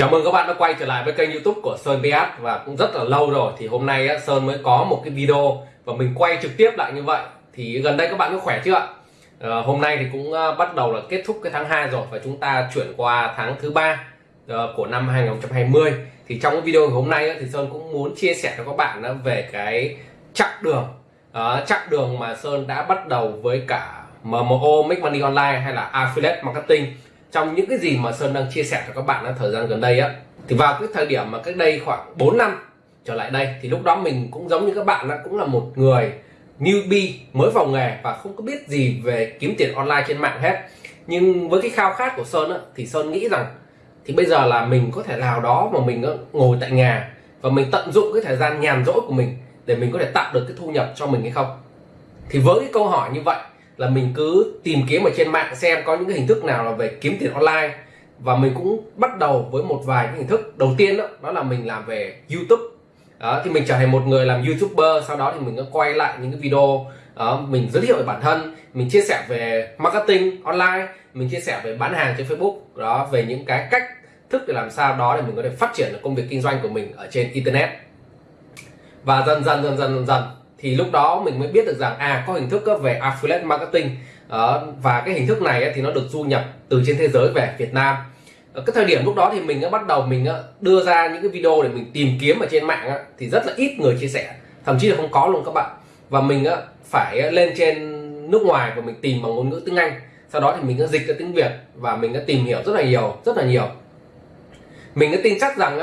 Chào mừng các bạn đã quay trở lại với kênh youtube của Sơn PS và cũng rất là lâu rồi thì hôm nay Sơn mới có một cái video và mình quay trực tiếp lại như vậy. Thì gần đây các bạn có khỏe chưa ạ? À, hôm nay thì cũng ờ, bắt đầu là kết thúc cái tháng 2 rồi và chúng ta chuyển qua tháng thứ ba ờ, của năm 2020 thì trong cái video hôm nay thì Sơn cũng muốn chia sẻ cho các bạn về cái chặng đường à, chặng đường mà Sơn đã bắt đầu với cả MMO Make Money Online hay là Affiliate Marketing trong những cái gì mà Sơn đang chia sẻ cho các bạn ở thời gian gần đây á thì vào cái thời điểm mà cách đây khoảng 4 năm trở lại đây thì lúc đó mình cũng giống như các bạn là cũng là một người newbie mới vào nghề và không có biết gì về kiếm tiền online trên mạng hết. Nhưng với cái khao khát của Sơn á, thì Sơn nghĩ rằng thì bây giờ là mình có thể nào đó mà mình ngồi tại nhà và mình tận dụng cái thời gian nhàn rỗi của mình để mình có thể tạo được cái thu nhập cho mình hay không? Thì với cái câu hỏi như vậy là mình cứ tìm kiếm ở trên mạng xem có những cái hình thức nào là về kiếm tiền online. Và mình cũng bắt đầu với một vài cái hình thức. Đầu tiên đó, đó là mình làm về YouTube. Đó, thì mình trở thành một người làm YouTuber sau đó thì mình có quay lại những cái video đó, mình giới thiệu về bản thân mình chia sẻ về marketing online mình chia sẻ về bán hàng trên Facebook. Đó về những cái cách thức để làm sao đó để mình có thể phát triển được công việc kinh doanh của mình ở trên internet. Và dần dần dần dần dần dần thì lúc đó mình mới biết được rằng à có hình thức ờ, về affiliate marketing. Ờ, và cái hình thức này ờ, thì nó được du nhập từ trên thế giới về Việt Nam. Ở cái thời điểm lúc đó thì mình đã bắt đầu mình đưa ra những cái video để mình tìm kiếm ở trên mạng thì rất là ít người chia sẻ. Thậm chí là không có luôn các bạn. Và mình phải lên trên nước ngoài và mình tìm bằng ngôn ngữ tiếng Anh. Sau đó thì mình đã dịch ra tiếng Việt và mình đã tìm hiểu rất là nhiều, rất là nhiều. Mình đã tin chắc rằng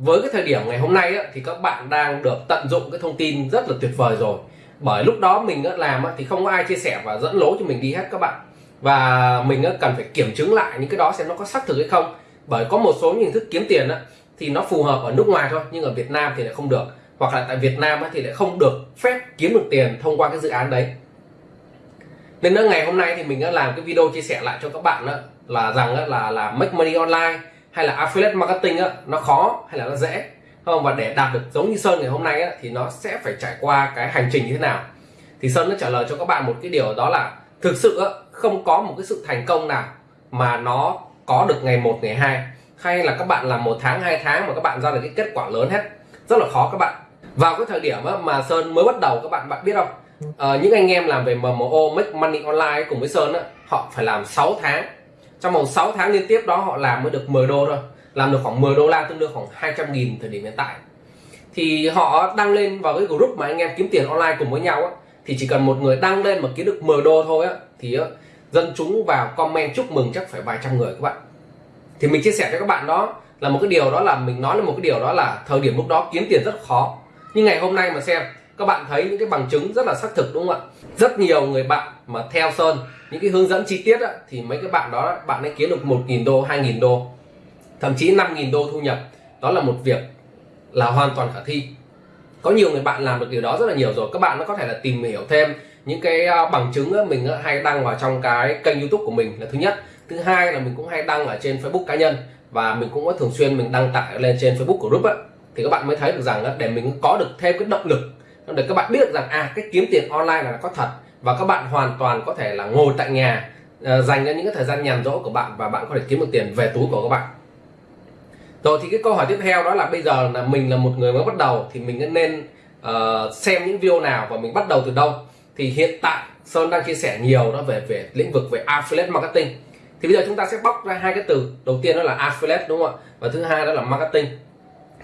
với cái thời điểm ngày hôm nay á, thì các bạn đang được tận dụng cái thông tin rất là tuyệt vời rồi. Bởi lúc đó mình đã làm á, thì không có ai chia sẻ và dẫn lối cho mình đi hết các bạn. Và mình á, cần phải kiểm chứng lại những cái đó xem nó có xác thực hay không. Bởi có một số những hình thức kiếm tiền á, thì nó phù hợp ở nước ngoài thôi nhưng ở Việt Nam thì lại không được. Hoặc là tại Việt Nam á, thì lại không được phép kiếm được tiền thông qua cái dự án đấy. Nên nữa ngày hôm nay thì mình đã làm cái video chia sẻ lại cho các bạn á, là rằng á, là là make money online hay là affiliate marketing á, nó khó hay là nó dễ? Không? Và để đạt được giống như Sơn ngày hôm nay á, thì nó sẽ phải trải qua cái hành trình như thế nào? Thì Sơn đã trả lời cho các bạn một cái điều đó là thực sự á, không có một cái sự thành công nào mà nó có được ngày một ngày hai. Hay là các bạn làm một tháng hai tháng mà các bạn ra được cái kết quả lớn hết. Rất là khó các bạn. Vào cái thời điểm á, mà Sơn mới bắt đầu các bạn bạn biết không? À, những anh em làm về MMO make money online cùng với Sơn á, họ phải làm 6 tháng trong vòng 6 tháng liên tiếp đó họ làm mới được 10 đô thôi. Làm được khoảng 10 đô la tương đương khoảng 200 nghìn thời điểm hiện tại. Thì họ đăng lên vào cái group mà anh em kiếm tiền online cùng với nhau á, thì chỉ cần một người đăng lên mà kiếm được 10 đô thôi á, thì á, dân chúng vào comment chúc mừng chắc phải vài trăm người các bạn. Thì mình chia sẻ cho các bạn đó là một cái điều đó là mình nói là một cái điều đó là thời điểm lúc đó kiếm tiền rất khó. Nhưng ngày hôm nay mà xem các bạn thấy những cái bằng chứng rất là xác thực đúng không ạ? Rất nhiều người bạn mà theo sơn những cái hướng dẫn chi tiết á, thì mấy cái bạn đó bạn ấy kiếm được 1.000 đô 2.000 đô thậm chí 5.000 đô thu nhập. Đó là một việc là hoàn toàn khả thi. Có nhiều người bạn làm được điều đó rất là nhiều rồi. Các bạn nó có thể là tìm hiểu thêm những cái à, bằng chứng mình hay đăng vào trong cái kênh youtube của mình là thứ nhất. Thứ hai là mình cũng hay đăng ở trên facebook cá nhân và mình cũng có thường xuyên mình đăng tải lên trên facebook của group á. Thì các bạn mới thấy được rằng để mình có được thêm cái động lực để các bạn biết được rằng à cái kiếm tiền online là có thật và các bạn hoàn toàn có thể là ngồi tại nhà uh, dành ra những cái thời gian nhàn rỗi của bạn và bạn có thể kiếm được tiền về túi của các bạn. Rồi thì cái câu hỏi tiếp theo đó là bây giờ là mình là một người mới bắt đầu thì mình nên uh, xem những video nào và mình bắt đầu từ đâu? Thì hiện tại Sơn đang chia sẻ nhiều đó về về lĩnh vực về affiliate marketing. Thì bây giờ chúng ta sẽ bóc ra hai cái từ. Đầu tiên đó là affiliate đúng không ạ? Và thứ hai đó là marketing.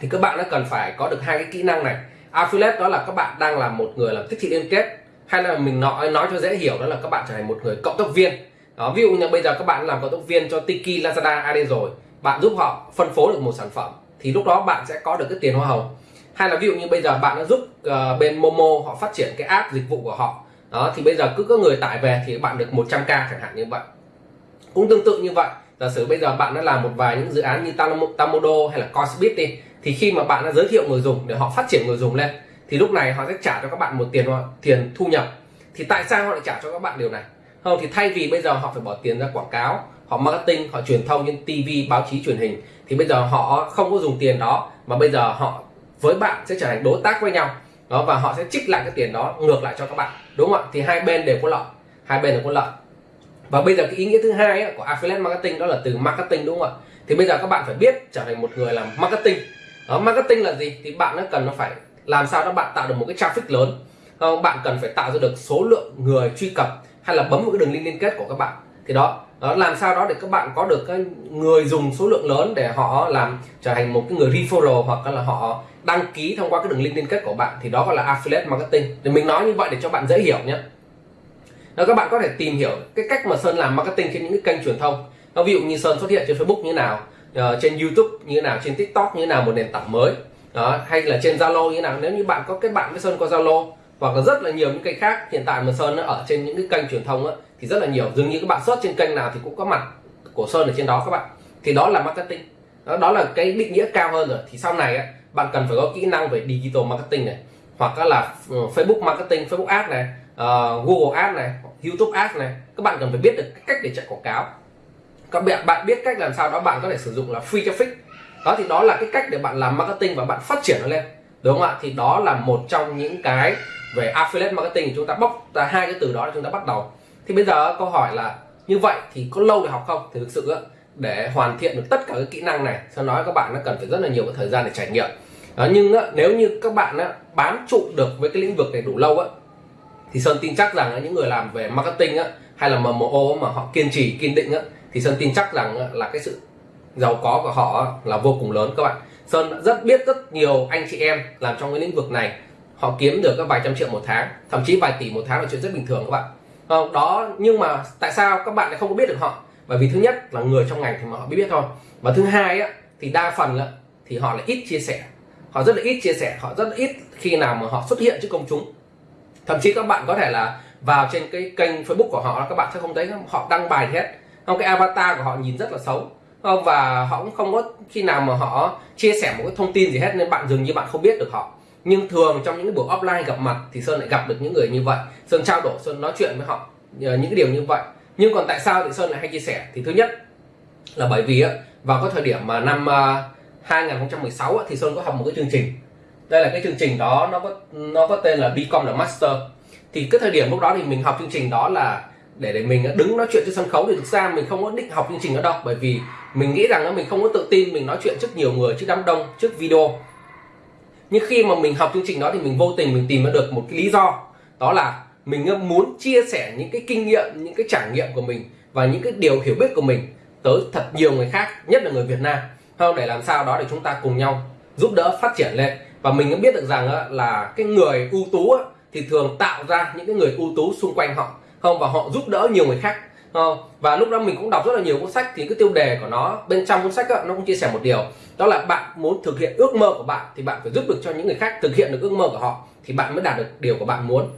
Thì các bạn nó cần phải có được hai cái kỹ năng này affiliate đó là các bạn đang là một người làm tiếp thị liên kết hay là mình nói nói cho dễ hiểu đó là các bạn trở thành một người cộng tác viên. Đó ví dụ như bây giờ các bạn làm cộng tác viên cho Tiki Lazada AD rồi bạn giúp họ phân phối được một sản phẩm thì lúc đó bạn sẽ có được cái tiền hoa hồng. Hay là ví dụ như bây giờ bạn đã giúp uh, bên Momo họ phát triển cái app dịch vụ của họ. Đó thì bây giờ cứ có người tải về thì bạn được 100k chẳng hạn như vậy. Cũng tương tự như vậy giả sử bây giờ bạn đã làm một vài những dự án như Tamodo hay là Cosbit đi thì khi mà bạn đã giới thiệu người dùng để họ phát triển người dùng lên thì lúc này họ sẽ trả cho các bạn một tiền tiền thu nhập. Thì tại sao họ lại trả cho các bạn điều này? Không thì thay vì bây giờ họ phải bỏ tiền ra quảng cáo họ marketing họ truyền thông trên TV báo chí truyền hình thì bây giờ họ không có dùng tiền đó mà bây giờ họ với bạn sẽ trở thành đối tác với nhau. Đó và họ sẽ trích lại cái tiền đó ngược lại cho các bạn đúng không ạ? Thì hai bên đều có lợi hai bên đều có lợi. Và bây giờ cái ý nghĩa thứ hai ấy, của affiliate marketing đó là từ marketing đúng không ạ? Thì bây giờ các bạn phải biết trở thành một người làm marketing đó, marketing là gì? Thì bạn nó cần nó phải làm sao đó bạn tạo được một cái traffic lớn. Không? bạn cần phải tạo ra được số lượng người truy cập hay là bấm một cái đường link liên kết của các bạn. Thì đó, đó làm sao đó để các bạn có được cái người dùng số lượng lớn để họ làm trở thành một cái người referral hoặc là họ đăng ký thông qua cái đường link liên kết của bạn. Thì đó gọi là affiliate marketing. Thì mình nói như vậy để cho bạn dễ hiểu nhé. Đó các bạn có thể tìm hiểu cái cách mà Sơn làm marketing trên những cái kênh truyền thông. Nó ví dụ như Sơn xuất hiện trên Facebook như thế nào uh, trên YouTube như thế nào trên TikTok như thế nào một nền tảng mới. Đó hay là trên Zalo như thế nào. Nếu như bạn có kết bạn với Sơn qua Zalo hoặc là rất là nhiều những kênh khác hiện tại mà Sơn ở trên những cái kênh truyền thông á, thì rất là nhiều. Dường như các bạn search trên kênh nào thì cũng có mặt của Sơn ở trên đó các bạn. Thì đó là marketing. Đó, đó là cái định nghĩa cao hơn rồi. Thì sau này á, bạn cần phải có kỹ năng về digital marketing này hoặc là ừ, Facebook marketing Facebook ads này uh, Google ads này YouTube ads này. Các bạn cần phải biết được cách để chạy quảng cáo các bạn bạn biết cách làm sao đó bạn có thể sử dụng là free traffic. Đó thì đó là cái cách để bạn làm marketing và bạn phát triển nó lên. Đúng không ạ? Thì đó là một trong những cái về affiliate marketing. Chúng ta bóc ra hai cái từ đó để chúng ta bắt đầu. Thì bây giờ câu hỏi là như vậy thì có lâu để học không? Thì thực sự để hoàn thiện được tất cả các kỹ năng này sau nói các bạn nó cần phải rất là nhiều cái thời gian để trải nghiệm. Đó, nhưng nếu như các bạn bám trụ được với cái lĩnh vực này đủ lâu thì sơn tin chắc rằng những người làm về marketing hay là MMO mà họ kiên trì kiên định thì sơn tin chắc rằng là cái sự giàu có của họ là vô cùng lớn các bạn. Sơn rất biết rất nhiều anh chị em làm trong cái lĩnh vực này. Họ kiếm được các vài trăm triệu một tháng thậm chí vài tỷ một tháng là chuyện rất bình thường các bạn. Ờ, đó nhưng mà tại sao các bạn lại không có biết được họ? Bởi vì thứ nhất là người trong ngành thì mà họ biết biết thôi. Và thứ hai á, thì đa phần á, thì họ lại ít chia sẻ. Họ rất là ít chia sẻ họ rất là ít khi nào mà họ xuất hiện trước công chúng. Thậm chí các bạn có thể là vào trên cái kênh Facebook của họ các bạn sẽ không thấy họ đăng bài hết không cái avatar của họ nhìn rất là xấu. Không và họ cũng không có, khi nào mà họ chia sẻ một cái thông tin gì hết nên bạn dường như bạn không biết được họ. Nhưng thường trong những buổi offline gặp mặt thì sơn lại gặp được những người như vậy. Sơn trao đổi, sơn nói chuyện với họ ờ, những cái điều như vậy. Nhưng còn tại sao thì sơn lại hay chia sẻ? Thì thứ nhất là bởi vì vào cái thời điểm mà năm ờ, 2016 thì sơn có học một cái chương trình. Đây là cái chương trình đó, nó có nó có tên là Become the Master. Thì cái thời điểm lúc đó thì mình học chương trình đó là để để mình đứng nói chuyện trên sân khấu thì thực ra mình không có định học chương trình đó đâu. Bởi vì mình nghĩ rằng mình không có tự tin mình nói chuyện trước nhiều người, trước đám đông, trước video. Nhưng khi mà mình học chương trình đó thì mình vô tình mình tìm ra được một cái lý do. Đó là mình muốn chia sẻ những cái kinh nghiệm, những cái trải nghiệm của mình và những cái điều hiểu biết của mình tới thật nhiều người khác, nhất là người Việt Nam. Không để làm sao đó để chúng ta cùng nhau giúp đỡ phát triển lên. Và mình cũng biết được rằng là cái người ưu tú thì thường tạo ra những cái người ưu tú xung quanh họ không và họ giúp đỡ nhiều người khác. Không? và lúc đó mình cũng đọc rất là nhiều cuốn sách thì cái tiêu đề của nó bên trong cuốn sách đó, nó cũng chia sẻ một điều. Đó là bạn muốn thực hiện ước mơ của bạn thì bạn phải giúp được cho những người khác thực hiện được ước mơ của họ thì bạn mới đạt được điều của bạn muốn.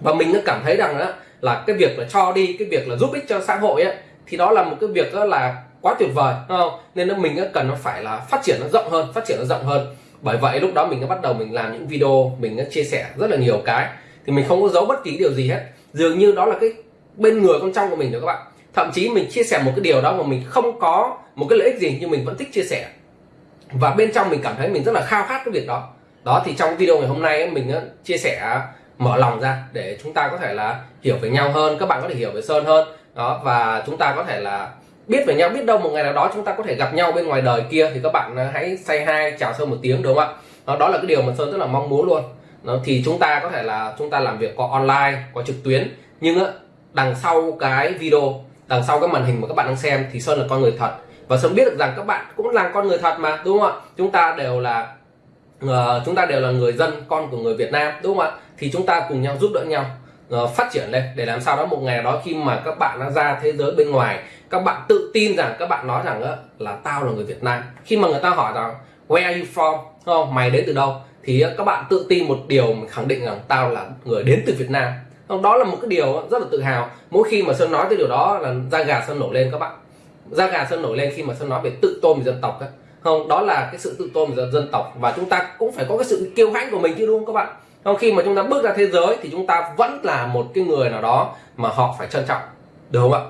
Và mình cảm thấy rằng đó, là cái việc là cho đi cái việc là giúp ích cho xã hội ấy, thì đó là một cái việc đó là quá tuyệt vời không? Nên là mình cần nó phải là phát triển nó rộng hơn phát triển nó rộng hơn. Bởi vậy lúc đó mình đã bắt đầu mình làm những video mình đã chia sẻ rất là nhiều cái. Thì mình không có giấu bất kỳ điều gì hết dường như đó là cái bên người con trong của mình rồi các bạn. Thậm chí mình chia sẻ một cái điều đó mà mình không có một cái lợi ích gì nhưng mình vẫn thích chia sẻ. Và bên trong mình cảm thấy mình rất là khao khát cái việc đó. Đó thì trong video ngày hôm nay mình chia sẻ à, mở lòng ra để chúng ta có thể là hiểu về nhau hơn các bạn có thể hiểu về sơn hơn. Đó và chúng ta có thể là biết về nhau biết đâu một ngày nào đó chúng ta có thể gặp nhau bên ngoài đời kia thì các bạn à, hãy say hai chào sơn một tiếng đúng không ạ? Đó, đó là cái điều mà sơn rất là mong muốn luôn đó, thì chúng ta có thể là chúng ta làm việc có online có trực tuyến. Nhưng á đằng sau cái video đằng sau cái màn hình mà các bạn đang xem thì sơn là con người thật. Và sơn biết được rằng các bạn cũng là con người thật mà đúng không ạ? Chúng ta đều là uh, chúng ta đều là người dân con của người Việt Nam đúng không ạ? Thì chúng ta cùng nhau giúp đỡ nhau uh, phát triển lên để làm sao đó một ngày đó khi mà các bạn đã ra thế giới bên ngoài các bạn tự tin rằng các bạn nói rằng uh, là tao là người Việt Nam. Khi mà người ta hỏi rằng where are you from? Không? Mày đến từ đâu? Thì ờ, các bạn tự tin một điều mình khẳng định rằng tao là người đến từ Việt Nam. Đó là một cái điều ờ, rất là tự hào. Mỗi khi mà sơn nói cái điều đó là da gà sơn nổi lên các bạn. Da gà sơn nổi lên khi mà sơn nói về tự tôn về dân tộc ấy. không, đó là cái sự tự tôn về dân tộc và chúng ta cũng phải có cái sự kiêu hãnh của mình chứ, đúng không các bạn? Không, khi mà chúng ta bước ra thế giới thì chúng ta vẫn là một cái người nào đó mà họ phải trân trọng, được không ạ?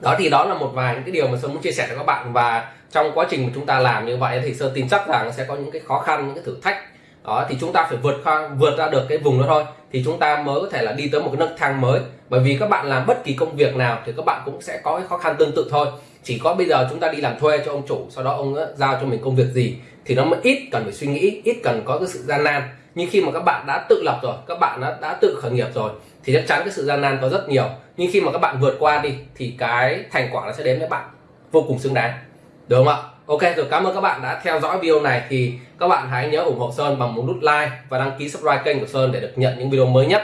Đó, thì đó là một vài những cái điều mà sơn muốn chia sẻ cho các bạn và trong quá trình mà chúng ta làm như vậy thì sơn tin chắc rằng sẽ có những cái khó khăn, những cái thử thách đó thì chúng ta phải vượt qua vượt ra được cái vùng đó thôi. Thì chúng ta mới có thể là đi tới một cái nấc thang mới. Bởi vì các bạn làm bất kỳ công việc nào thì các bạn cũng sẽ có cái khó khăn tương tự thôi. Chỉ có bây giờ chúng ta đi làm thuê cho ông chủ sau đó ông ờ, giao cho mình công việc gì thì nó mới ít cần phải suy nghĩ ít cần có cái sự gian nan. Nhưng khi mà các bạn đã tự lập rồi các bạn đã, đã tự khởi nghiệp rồi thì chắc chắn cái sự gian nan có rất nhiều. Nhưng khi mà các bạn vượt qua đi thì cái thành quả nó sẽ đến với bạn vô cùng xứng đáng. Đúng không ạ? Ok rồi cảm ơn các bạn đã theo dõi video này. Thì các bạn hãy nhớ ủng hộ sơn bằng một nút like và đăng ký subscribe kênh của sơn để được nhận những video mới nhất.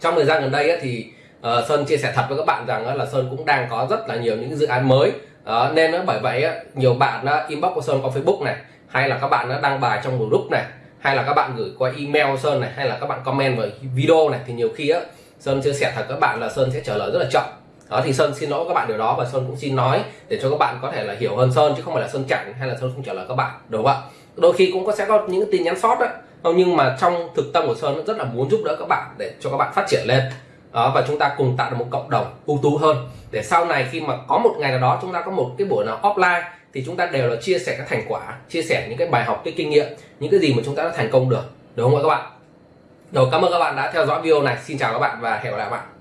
Trong thời gian gần đây ấy, thì uh, sơn chia sẻ thật với các bạn rằng là sơn cũng đang có rất là nhiều những dự án mới. Uh, nên bởi vậy nhiều bạn inbox của sơn qua facebook này hay là các bạn đăng bài trong group này hay là các bạn gửi qua email sơn này hay là các bạn comment vào video này thì nhiều khi á sơn chia sẻ thật các bạn là sơn sẽ trả lời rất là chậm đó thì sơn xin lỗi các bạn điều đó và sơn cũng xin nói để cho các bạn có thể là hiểu hơn sơn chứ không phải là sơn chặn hay là sơn không trả lời các bạn đúng không ạ? Đôi khi cũng có sẽ có những tin nhắn sót đó nhưng mà trong thực tâm của sơn rất là muốn giúp đỡ các bạn để cho các bạn phát triển lên. Đó, và chúng ta cùng tạo được một cộng đồng ưu tú hơn. Để sau này khi mà có một ngày nào đó chúng ta có một cái buổi nào offline thì chúng ta đều là chia sẻ các thành quả chia sẻ những cái bài học cái kinh nghiệm những cái gì mà chúng ta đã thành công được. Đúng không ạ các bạn? Rồi cảm ơn các bạn đã theo dõi video này. Xin chào các bạn và hẹn gặp lại các bạn.